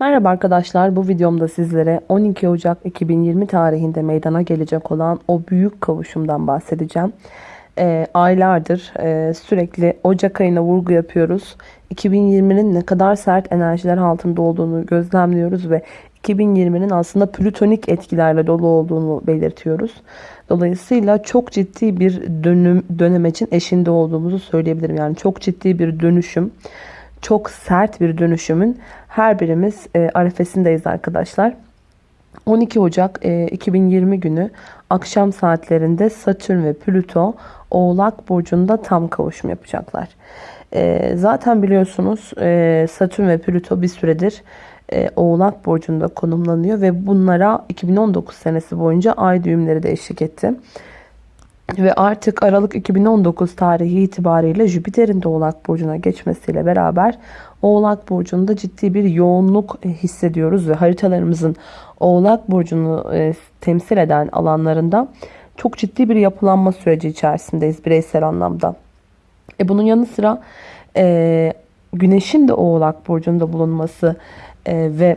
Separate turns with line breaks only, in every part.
Merhaba arkadaşlar bu videomda sizlere 12 Ocak 2020 tarihinde meydana gelecek olan o büyük kavuşumdan bahsedeceğim. E, aylardır e, sürekli Ocak ayına vurgu yapıyoruz. 2020'nin ne kadar sert enerjiler altında olduğunu gözlemliyoruz ve 2020'nin aslında plütonik etkilerle dolu olduğunu belirtiyoruz. Dolayısıyla çok ciddi bir dönüm, dönemecin eşinde olduğumuzu söyleyebilirim. Yani çok ciddi bir dönüşüm çok sert bir dönüşümün her birimiz e, arefesindeyiz arkadaşlar. 12 Ocak e, 2020 günü akşam saatlerinde Satürn ve Plüto Oğlak Burcu'nda tam kavuşum yapacaklar. E, zaten biliyorsunuz e, Satürn ve Plüto bir süredir e, Oğlak Burcu'nda konumlanıyor ve bunlara 2019 senesi boyunca ay düğümleri de eşlik etti. Ve artık Aralık 2019 tarihi itibariyle Jüpiter'in de Oğlak Burcu'na geçmesiyle beraber Oğlak Burcu'nda ciddi bir yoğunluk e, hissediyoruz ve haritalarımızın Oğlak Burcu'nu e, temsil eden alanlarında çok ciddi bir yapılanma süreci içerisindeyiz bireysel anlamda. E bunun yanı sıra e, Güneş'in de Oğlak Burcu'nda bulunması e, ve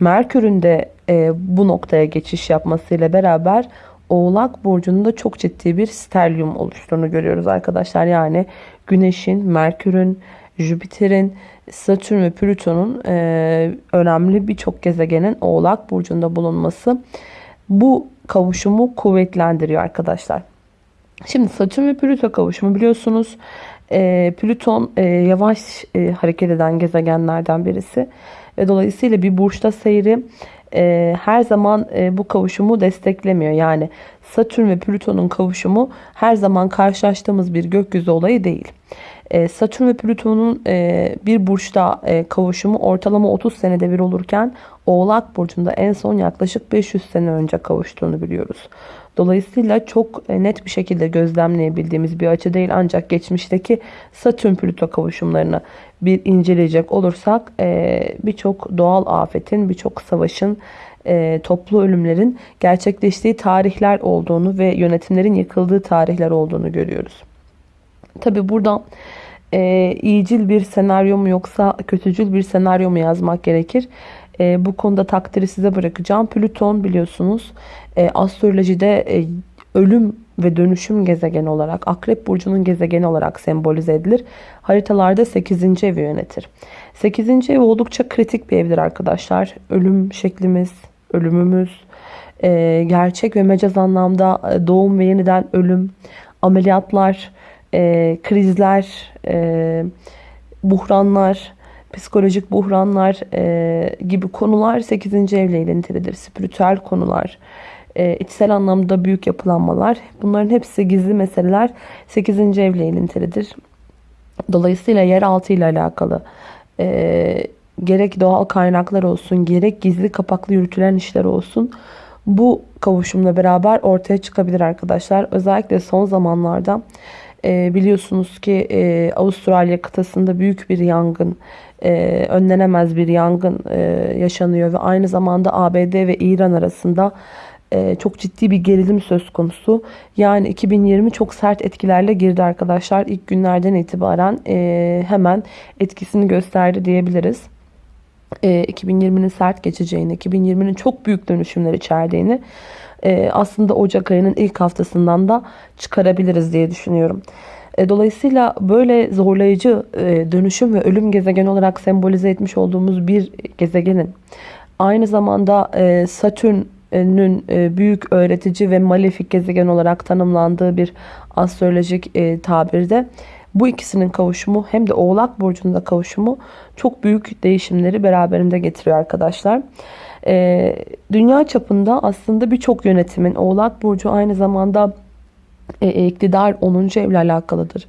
Merkür'ün de e, bu noktaya geçiş yapmasıyla beraber Oğlak Burcu'nda çok ciddi bir sterlium oluştuğunu görüyoruz arkadaşlar. Yani Güneş'in, Merkür'ün, Jüpiter'in, Satürn ve Plüton'un e, önemli birçok gezegenin Oğlak Burcu'nda bulunması bu kavuşumu kuvvetlendiriyor arkadaşlar. Şimdi Satürn ve Plüto kavuşumu biliyorsunuz e, Plüton e, yavaş e, hareket eden gezegenlerden birisi. Ve dolayısıyla bir burçta seyri e, her zaman e, bu kavuşumu desteklemiyor. Yani Satürn ve Plüton'un kavuşumu her zaman karşılaştığımız bir gökyüzü olayı değil. E, Satürn ve Plüton'un e, bir burçta e, kavuşumu ortalama 30 senede bir olurken Oğlak Burcu'nda en son yaklaşık 500 sene önce kavuştuğunu biliyoruz. Dolayısıyla çok e, net bir şekilde gözlemleyebildiğimiz bir açı değil ancak geçmişteki Satürn-Plüto kavuşumlarını bir inceleyecek olursak birçok doğal afetin, birçok savaşın, toplu ölümlerin gerçekleştiği tarihler olduğunu ve yönetimlerin yıkıldığı tarihler olduğunu görüyoruz. Tabi burada e, iyicil bir senaryo mu yoksa kötücül bir senaryo mu yazmak gerekir? E, bu konuda takdiri size bırakacağım. Plüton biliyorsunuz e, astrolojide e, ölüm ve dönüşüm gezegeni olarak Akrep Burcu'nun gezegeni olarak sembolize edilir. Haritalarda 8. evi yönetir. 8. ev oldukça kritik bir evdir arkadaşlar. Ölüm şeklimiz, ölümümüz, e, gerçek ve mecaz anlamda e, doğum ve yeniden ölüm, ameliyatlar, e, krizler, e, buhranlar, psikolojik buhranlar e, gibi konular 8. evle ilintilidir. Spiritüel konular, e, içsel anlamda büyük yapılanmalar. Bunların hepsi gizli meseleler 8. evle ilintilidir. Dolayısıyla yeraltı ile alakalı e, gerek doğal kaynaklar olsun gerek gizli kapaklı yürütülen işler olsun bu kavuşumla beraber ortaya çıkabilir arkadaşlar. Özellikle son zamanlarda e, biliyorsunuz ki e, Avustralya kıtasında büyük bir yangın, e, önlenemez bir yangın e, yaşanıyor ve aynı zamanda ABD ve İran arasında e, çok ciddi bir gerilim söz konusu. Yani 2020 çok sert etkilerle girdi arkadaşlar. İlk günlerden itibaren e, hemen etkisini gösterdi diyebiliriz. E, 2020'nin sert geçeceğini, 2020'nin çok büyük dönüşümler içerdiğini e, aslında Ocak ayının ilk haftasından da çıkarabiliriz diye düşünüyorum. E, dolayısıyla böyle zorlayıcı e, dönüşüm ve ölüm gezegeni olarak sembolize etmiş olduğumuz bir gezegenin aynı zamanda e, Satürn'ün büyük öğretici ve malefik gezegen olarak tanımlandığı bir astrolojik tabirde bu ikisinin kavuşumu hem de Oğlak Burcu'nda kavuşumu çok büyük değişimleri beraberinde getiriyor arkadaşlar. Dünya çapında aslında birçok yönetimin Oğlak Burcu aynı zamanda e, iktidar 10. evle alakalıdır.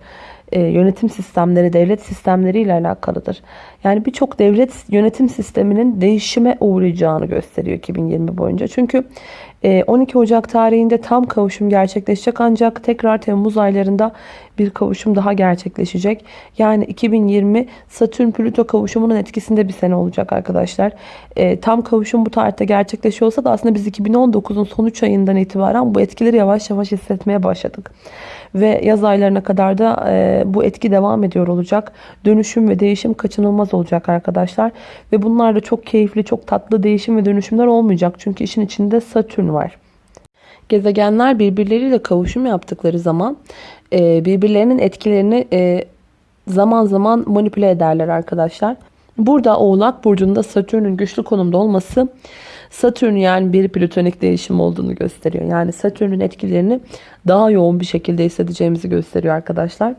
E, yönetim sistemleri, devlet sistemleri ile alakalıdır. Yani birçok devlet yönetim sisteminin değişime uğrayacağını gösteriyor 2020 boyunca. Çünkü E, 12 Ocak tarihinde tam kavuşum gerçekleşecek ancak tekrar Temmuz aylarında bir kavuşum daha gerçekleşecek. Yani 2020 Satürn-Plüto kavuşumunun etkisinde bir sene olacak arkadaşlar. E, tam kavuşum bu tarihte gerçekleşiyorsa da aslında biz 2019'un son 3 ayından itibaren bu etkileri yavaş yavaş hissetmeye başladık. Ve yaz aylarına kadar da e, bu etki devam ediyor olacak. Dönüşüm ve değişim kaçınılmaz olacak arkadaşlar. Ve bunlar da çok keyifli, çok tatlı değişim ve dönüşümler olmayacak. Çünkü işin içinde Satürn var. Gezegenler birbirleriyle kavuşum yaptıkları zaman e, birbirlerinin etkilerini e, zaman zaman manipüle ederler arkadaşlar. Burada Oğlak Burcu'nda Satürn'ün güçlü konumda olması Satürn yani bir plütonik değişim olduğunu gösteriyor. Yani Satürn'ün etkilerini daha yoğun bir şekilde hissedeceğimizi gösteriyor arkadaşlar.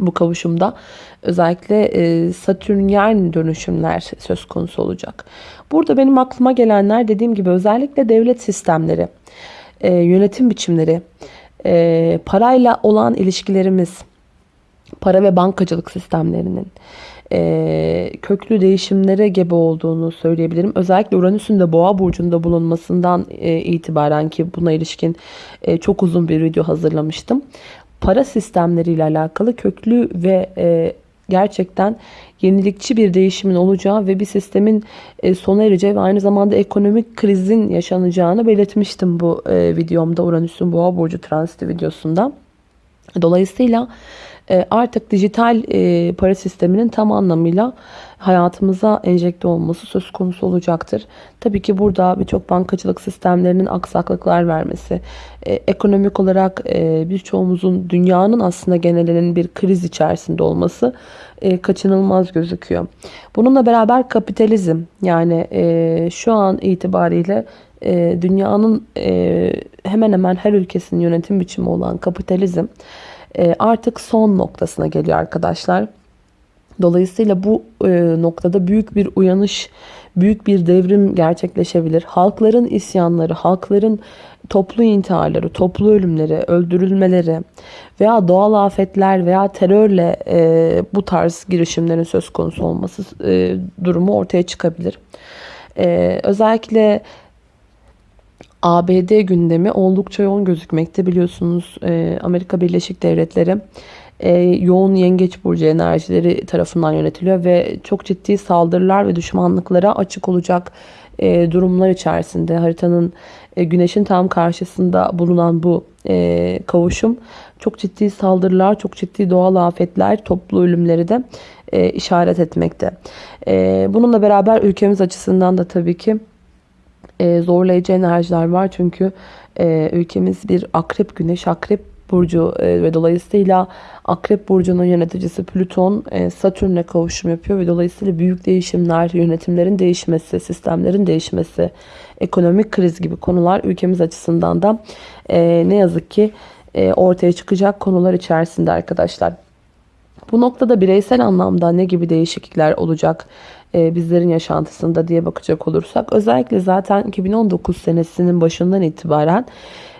Bu kavuşumda özellikle e, Satürnyen dönüşümler söz konusu olacak. Burada benim aklıma gelenler dediğim gibi özellikle devlet sistemleri, e, yönetim biçimleri, e, parayla olan ilişkilerimiz, para ve bankacılık sistemlerinin, e, köklü değişimlere gebe olduğunu söyleyebilirim. Özellikle Uranüs'ün de Boğa burcunda bulunmasından e, itibaren ki buna ilişkin e, çok uzun bir video hazırlamıştım. Para sistemleriyle alakalı köklü ve e, gerçekten yenilikçi bir değişimin olacağı ve bir sistemin e, sona ereceği ve aynı zamanda ekonomik krizin yaşanacağını belirtmiştim bu e, videomda Uranüs'ün Boğa burcu transiti videosunda. Dolayısıyla artık dijital e, para sisteminin tam anlamıyla hayatımıza enjekte olması söz konusu olacaktır. Tabii ki burada birçok bankacılık sistemlerinin aksaklıklar vermesi, e, ekonomik olarak birçoğumuzun dünyanın aslında genelinin bir kriz içerisinde olması kaçınılmaz gözüküyor. Bununla beraber kapitalizm yani şu an itibariyle dünyanın hemen hemen her ülkesinin yönetim biçimi olan kapitalizm e, artık son noktasına geliyor arkadaşlar. Dolayısıyla bu e, noktada büyük bir uyanış, büyük bir devrim gerçekleşebilir. Halkların isyanları, halkların toplu intiharları, toplu ölümleri, öldürülmeleri veya doğal afetler veya terörle e, bu tarz girişimlerin söz konusu olması e, durumu ortaya çıkabilir. Özellikle ABD gündemi oldukça yoğun gözükmekte. Biliyorsunuz e, Amerika Birleşik Devletleri e, yoğun yengeç burcu enerjileri tarafından yönetiliyor ve çok ciddi saldırılar ve düşmanlıklara açık olacak e, durumlar içerisinde haritanın güneşin tam karşısında bulunan bu kavuşum çok ciddi saldırılar, çok ciddi doğal afetler, toplu ölümleri de işaret etmekte. bununla beraber ülkemiz açısından da tabii ki e, zorlayıcı enerjiler var. Çünkü e, ülkemiz bir akrep güneş, akrep burcu e, ve dolayısıyla akrep burcunun yöneticisi Plüton e, Satürn'le kavuşum yapıyor ve dolayısıyla büyük değişimler, yönetimlerin değişmesi, sistemlerin değişmesi, ekonomik kriz gibi konular ülkemiz açısından da ne yazık ki ortaya çıkacak konular içerisinde arkadaşlar. Bu noktada bireysel anlamda ne gibi değişiklikler olacak e, bizlerin yaşantısında diye bakacak olursak özellikle zaten 2019 senesinin başından itibaren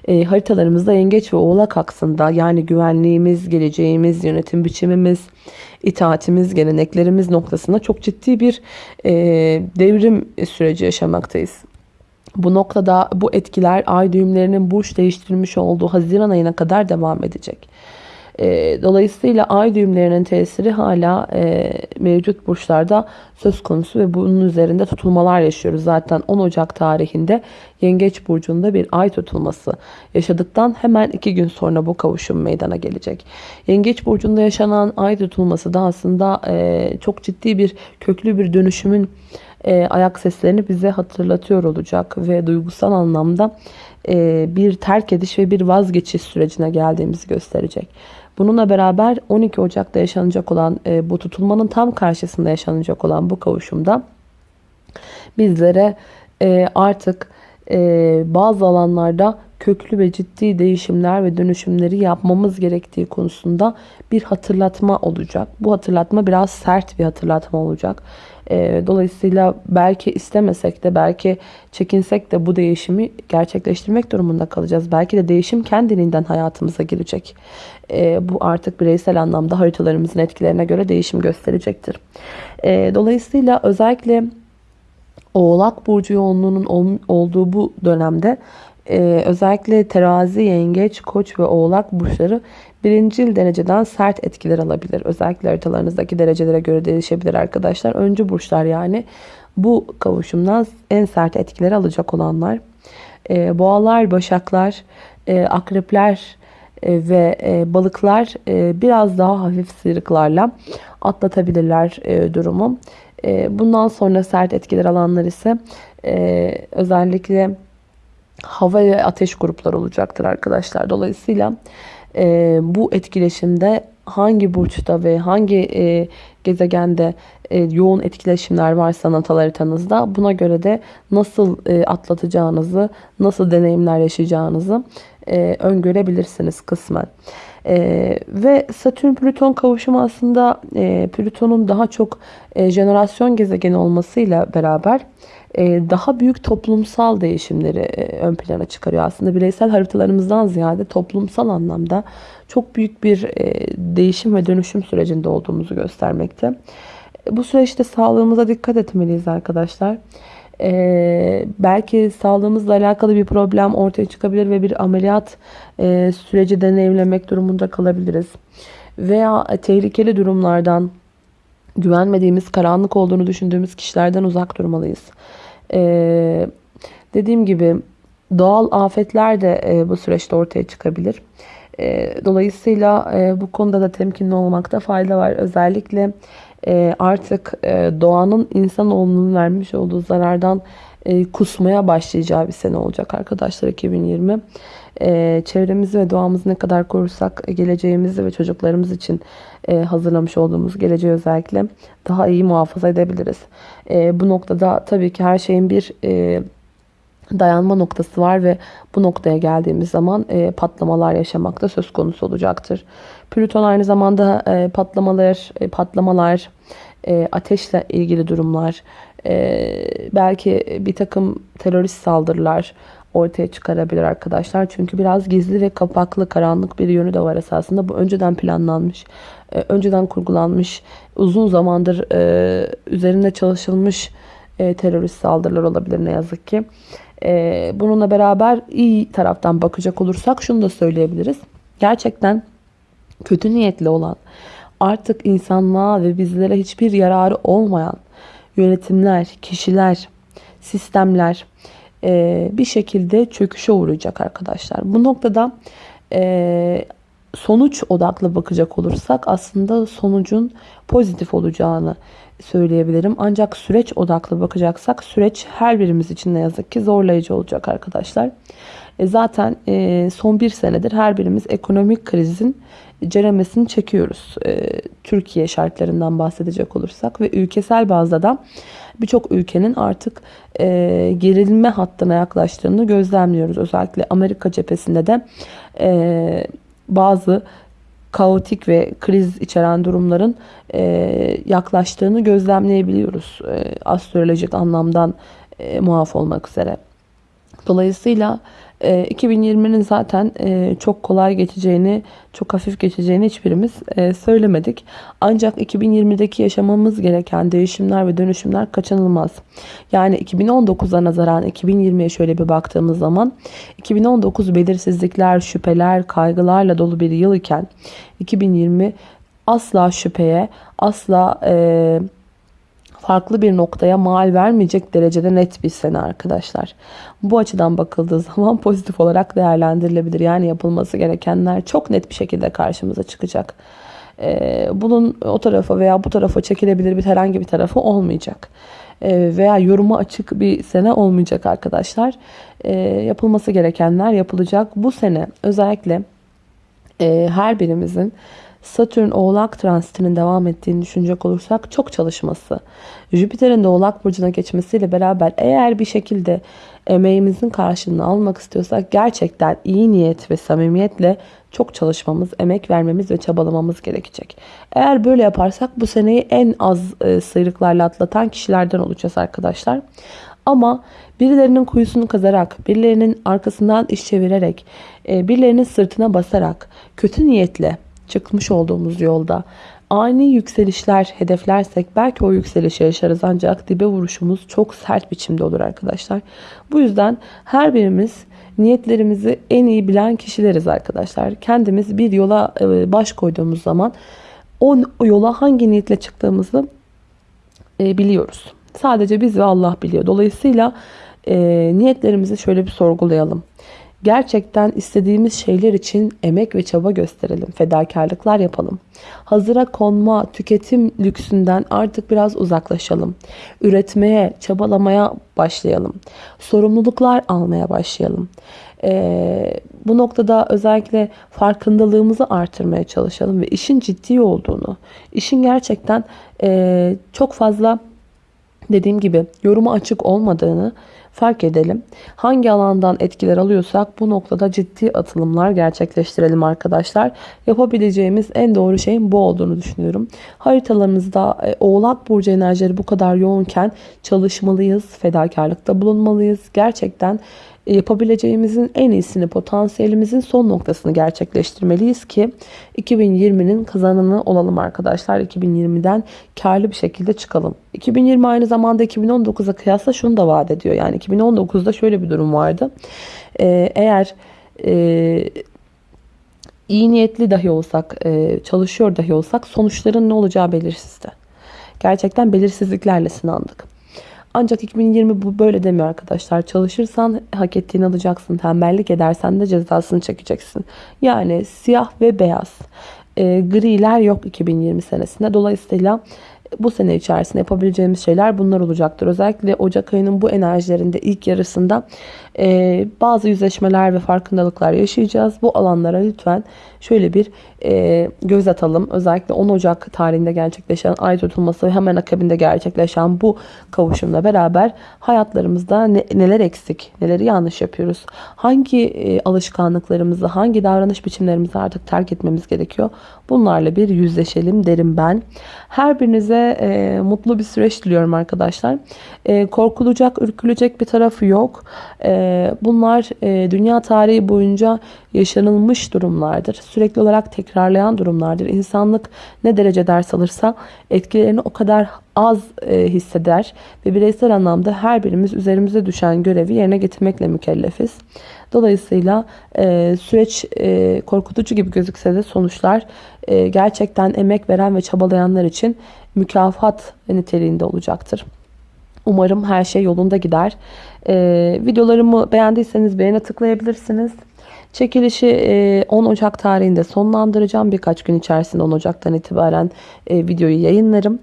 e, haritalarımızda yengeç ve oğlak aksında yani güvenliğimiz, geleceğimiz, yönetim biçimimiz, itaatimiz, geleneklerimiz noktasında çok ciddi bir e, devrim süreci yaşamaktayız. Bu noktada bu etkiler ay düğümlerinin burç değiştirmiş olduğu Haziran ayına kadar devam edecek. E, dolayısıyla ay düğümlerinin tesiri hala e, mevcut burçlarda söz konusu ve bunun üzerinde tutulmalar yaşıyoruz. Zaten 10 Ocak tarihinde Yengeç Burcu'nda bir ay tutulması yaşadıktan hemen 2 gün sonra bu kavuşum meydana gelecek. Yengeç Burcu'nda yaşanan ay tutulması da aslında e, çok ciddi bir köklü bir dönüşümün e, ayak seslerini bize hatırlatıyor olacak ve duygusal anlamda e, bir terk ediş ve bir vazgeçiş sürecine geldiğimizi gösterecek. Bununla beraber 12 Ocak'ta yaşanacak olan e, bu tutulmanın tam karşısında yaşanacak olan bu kavuşumda bizlere e, artık e, bazı alanlarda köklü ve ciddi değişimler ve dönüşümleri yapmamız gerektiği konusunda bir hatırlatma olacak. Bu hatırlatma biraz sert bir hatırlatma olacak. E, dolayısıyla belki istemesek de belki çekinsek de bu değişimi gerçekleştirmek durumunda kalacağız. Belki de değişim kendiliğinden hayatımıza girecek. E, bu artık bireysel anlamda haritalarımızın etkilerine göre değişim gösterecektir. E, dolayısıyla özellikle Oğlak Burcu yoğunluğunun olduğu bu dönemde Ee, özellikle terazi, yengeç, koç ve oğlak burçları birincil dereceden sert etkiler alabilir. Özellikle haritalarınızdaki derecelere göre değişebilir arkadaşlar. Öncü burçlar yani bu kavuşumdan en sert etkileri alacak olanlar. Ee, boğalar, başaklar, e, akrepler e, ve e, balıklar e, biraz daha hafif sıyrıklarla atlatabilirler e, durumu. E, bundan sonra sert etkiler alanlar ise e, özellikle hava ve ateş grupları olacaktır arkadaşlar. Dolayısıyla e, bu etkileşimde hangi burçta ve hangi e, gezegende e, yoğun etkileşimler varsa natal haritanızda buna göre de nasıl e, atlatacağınızı, nasıl deneyimler yaşayacağınızı e, öngörebilirsiniz kısmen. E, ve Satürn-Plüton kavuşumu aslında e, Plüton'un daha çok e, jenerasyon gezegeni olmasıyla beraber e, daha büyük toplumsal değişimleri e, ön plana çıkarıyor. Aslında bireysel haritalarımızdan ziyade toplumsal anlamda çok büyük bir e, değişim ve dönüşüm sürecinde olduğumuzu göstermekte. Bu süreçte sağlığımıza dikkat etmeliyiz arkadaşlar. Ee, belki sağlığımızla alakalı bir problem ortaya çıkabilir ve bir ameliyat e, süreci deneyimlemek durumunda kalabiliriz. Veya tehlikeli durumlardan, güvenmediğimiz, karanlık olduğunu düşündüğümüz kişilerden uzak durmalıyız. Ee, dediğim gibi doğal afetler de e, bu süreçte ortaya çıkabilir. E, dolayısıyla e, bu konuda da temkinli olmakta fayda var. Özellikle e, artık e, doğanın insanoğlunun vermiş olduğu zarardan e, kusmaya başlayacağı bir sene olacak arkadaşlar 2020. E, çevremizi ve doğamızı ne kadar korursak e, geleceğimizi ve çocuklarımız için hazırlamış olduğumuz geleceği özellikle daha iyi muhafaza edebiliriz. E, bu noktada tabii ki her şeyin bir dayanma noktası var ve bu noktaya geldiğimiz zaman patlamalar yaşamak da söz konusu olacaktır. Plüton aynı zamanda e, patlamalar, e, patlamalar, e, ateşle ilgili durumlar, e, belki bir takım terörist saldırılar ortaya çıkarabilir arkadaşlar. Çünkü biraz gizli ve kapaklı, karanlık bir yönü de var esasında. Bu önceden planlanmış, e, önceden kurgulanmış, uzun zamandır e, üzerinde çalışılmış e, terörist saldırılar olabilir ne yazık ki. E, bununla beraber iyi taraftan bakacak olursak şunu da söyleyebiliriz. Gerçekten kötü niyetli olan, artık insanlığa ve bizlere hiçbir yararı olmayan yönetimler, kişiler, sistemler e, bir şekilde çöküşe uğrayacak arkadaşlar. Bu noktada e, sonuç odaklı bakacak olursak aslında sonucun pozitif olacağını söyleyebilirim. Ancak süreç odaklı bakacaksak süreç her birimiz için ne yazık ki zorlayıcı olacak arkadaşlar. E zaten e, son bir senedir her birimiz ekonomik krizin ceremesini çekiyoruz. E, Türkiye şartlarından bahsedecek olursak ve ülkesel bazda da birçok ülkenin artık gerilme hattına yaklaştığını gözlemliyoruz. Özellikle Amerika cephesinde de bazı kaotik ve kriz içeren durumların yaklaştığını gözlemleyebiliyoruz. E, astrolojik anlamdan e, muaf olmak üzere. Dolayısıyla 2020'nin ee, zaten e, çok kolay geçeceğini, çok hafif geçeceğini hiçbirimiz e, söylemedik. Ancak 2020'deki yaşamamız gereken değişimler ve dönüşümler kaçınılmaz. Yani 2019'a nazaran 2020'ye şöyle bir baktığımız zaman 2019 belirsizlikler, şüpheler, kaygılarla dolu bir yıl iken 2020 asla şüpheye, asla e, farklı bir noktaya mal vermeyecek derecede net bir sene arkadaşlar. Bu açıdan bakıldığı zaman pozitif olarak değerlendirilebilir. Yani yapılması gerekenler çok net bir şekilde karşımıza çıkacak. Ee, bunun o tarafa veya bu tarafa çekilebilir bir herhangi bir tarafı olmayacak. Ee, veya yoruma açık bir sene olmayacak arkadaşlar. Ee, yapılması gerekenler yapılacak. Bu sene özellikle e, her birimizin Satürn Oğlak transitinin devam ettiğini düşünecek olursak çok çalışması, Jüpiter'in de Oğlak Burcu'na geçmesiyle beraber eğer bir şekilde emeğimizin karşılığını almak istiyorsak gerçekten iyi niyet ve samimiyetle çok çalışmamız, emek vermemiz ve çabalamamız gerekecek. Eğer böyle yaparsak bu seneyi en az e, sıyrıklarla atlatan kişilerden olacağız arkadaşlar. Ama birilerinin kuyusunu kazarak, birilerinin arkasından iş çevirerek, e, birilerinin sırtına basarak, kötü niyetle çıkmış olduğumuz yolda ani yükselişler hedeflersek belki o yükselişi yaşarız ancak dibe vuruşumuz çok sert biçimde olur arkadaşlar. Bu yüzden her birimiz niyetlerimizi en iyi bilen kişileriz arkadaşlar. Kendimiz bir yola e, baş koyduğumuz zaman o yola hangi niyetle çıktığımızı e, biliyoruz. Sadece biz ve Allah biliyor. Dolayısıyla e, niyetlerimizi şöyle bir sorgulayalım. Gerçekten istediğimiz şeyler için emek ve çaba gösterelim. Fedakarlıklar yapalım. Hazıra konma, tüketim lüksünden artık biraz uzaklaşalım. Üretmeye, çabalamaya başlayalım. Sorumluluklar almaya başlayalım. Ee, bu noktada özellikle farkındalığımızı artırmaya çalışalım ve işin ciddi olduğunu, işin gerçekten e, çok fazla dediğim gibi yoruma açık olmadığını fark edelim. Hangi alandan etkiler alıyorsak bu noktada ciddi atılımlar gerçekleştirelim arkadaşlar. Yapabileceğimiz en doğru şeyin bu olduğunu düşünüyorum. Haritalarımızda e, Oğlak Burcu enerjileri bu kadar yoğunken çalışmalıyız, fedakarlıkta bulunmalıyız. Gerçekten yapabileceğimizin en iyisini, potansiyelimizin son noktasını gerçekleştirmeliyiz ki 2020'nin kazananı olalım arkadaşlar. 2020'den karlı bir şekilde çıkalım. 2020 aynı zamanda 2019'a kıyasla şunu da vaat ediyor. Yani 2019'da şöyle bir durum vardı. Ee, eğer e, iyi niyetli dahi olsak, e, çalışıyor dahi olsak sonuçların ne olacağı belirsizdi. Gerçekten belirsizliklerle sınandık. Ancak 2020 bu böyle demiyor arkadaşlar. Çalışırsan hak ettiğini alacaksın. Tembellik edersen de cezasını çekeceksin. Yani siyah ve beyaz. E, griler yok 2020 senesinde. Dolayısıyla bu sene içerisinde yapabileceğimiz şeyler bunlar olacaktır. Özellikle Ocak ayının bu enerjilerinde ilk yarısında e, bazı yüzleşmeler ve farkındalıklar yaşayacağız. Bu alanlara lütfen şöyle bir e, göz atalım. Özellikle 10 Ocak tarihinde gerçekleşen ay tutulması ve hemen akabinde gerçekleşen bu kavuşumla beraber hayatlarımızda ne, neler eksik, neleri yanlış yapıyoruz, hangi e, alışkanlıklarımızı, hangi davranış biçimlerimizi artık terk etmemiz gerekiyor. Bunlarla bir yüzleşelim derim ben. Her birinize e, mutlu bir süreç diliyorum arkadaşlar. E, korkulacak, ürkülecek bir tarafı yok. E, bunlar e, dünya tarihi boyunca yaşanılmış durumlardır. Sürekli olarak tekrarlayan durumlardır. İnsanlık ne derece ders alırsa etkilerini o kadar az e, hisseder ve bireysel anlamda her birimiz üzerimize düşen görevi yerine getirmekle mükellefiz. Dolayısıyla e, süreç e, korkutucu gibi gözükse de sonuçlar e, gerçekten emek veren ve çabalayanlar için mükafat niteliğinde olacaktır. Umarım her şey yolunda gider. Ee, videolarımı beğendiyseniz beğene tıklayabilirsiniz. Çekilişi 10 e, Ocak tarihinde sonlandıracağım. Birkaç gün içerisinde 10 Ocak'tan itibaren e, videoyu yayınlarım.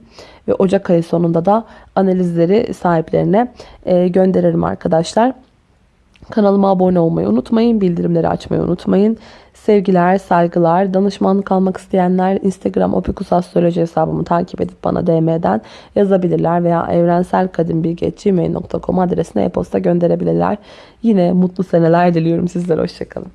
Ve Ocak ayı sonunda da analizleri sahiplerine e, gönderirim arkadaşlar. Kanalıma abone olmayı unutmayın. Bildirimleri açmayı unutmayın. Sevgiler, saygılar. Danışmanlık almak isteyenler Instagram Opikus Astroloji hesabımı takip edip bana DM'den yazabilirler veya evrenselkadimbilgi.gmail.com adresine e-posta gönderebilirler. Yine mutlu seneler diliyorum sizlere. Hoşçakalın.